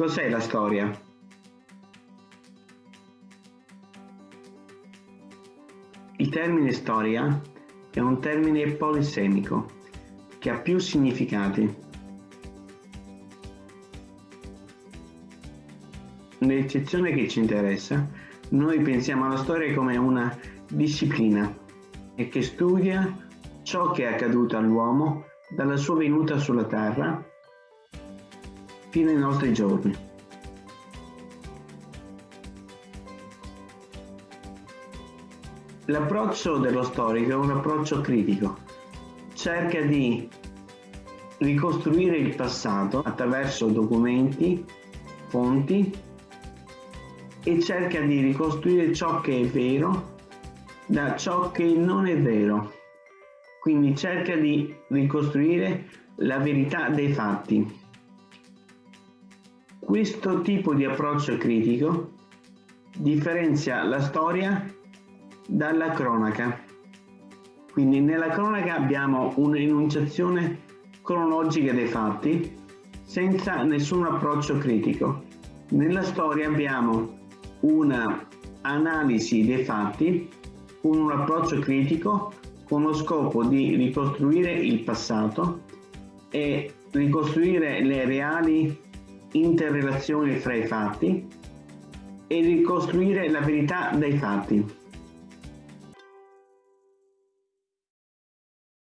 Cos'è la storia? Il termine storia è un termine polisemico che ha più significati. Nell'eccezione che ci interessa, noi pensiamo alla storia come una disciplina e che studia ciò che è accaduto all'uomo dalla sua venuta sulla terra fino ai nostri giorni. L'approccio dello storico è un approccio critico, cerca di ricostruire il passato attraverso documenti, fonti e cerca di ricostruire ciò che è vero da ciò che non è vero. Quindi cerca di ricostruire la verità dei fatti. Questo tipo di approccio critico differenzia la storia dalla cronaca. Quindi nella cronaca abbiamo un'enunciazione cronologica dei fatti senza nessun approccio critico. Nella storia abbiamo una analisi dei fatti con un approccio critico con lo scopo di ricostruire il passato e ricostruire le reali interrelazioni fra i fatti e ricostruire la verità dei fatti.